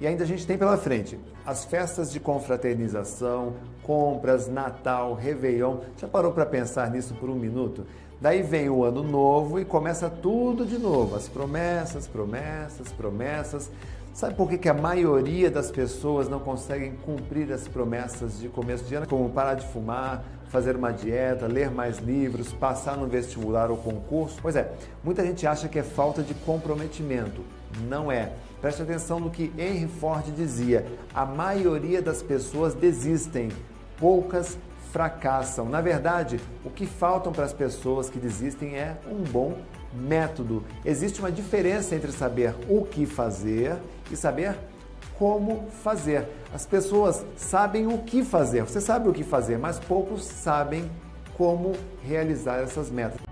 E ainda a gente tem pela frente as festas de confraternização, compras, Natal, Réveillon. Já parou para pensar nisso por um minuto? Daí vem o ano novo e começa tudo de novo. As promessas, promessas, promessas. Sabe por que, que a maioria das pessoas não conseguem cumprir as promessas de começo de ano? Como parar de fumar, fazer uma dieta, ler mais livros, passar no vestibular ou concurso? Pois é, muita gente acha que é falta de comprometimento. Não é. Preste atenção no que Henry Ford dizia: a maioria das pessoas desistem, poucas fracassam. Na verdade, o que faltam para as pessoas que desistem é um bom método. Existe uma diferença entre saber o que fazer e saber como fazer. As pessoas sabem o que fazer. Você sabe o que fazer, mas poucos sabem como realizar essas metas.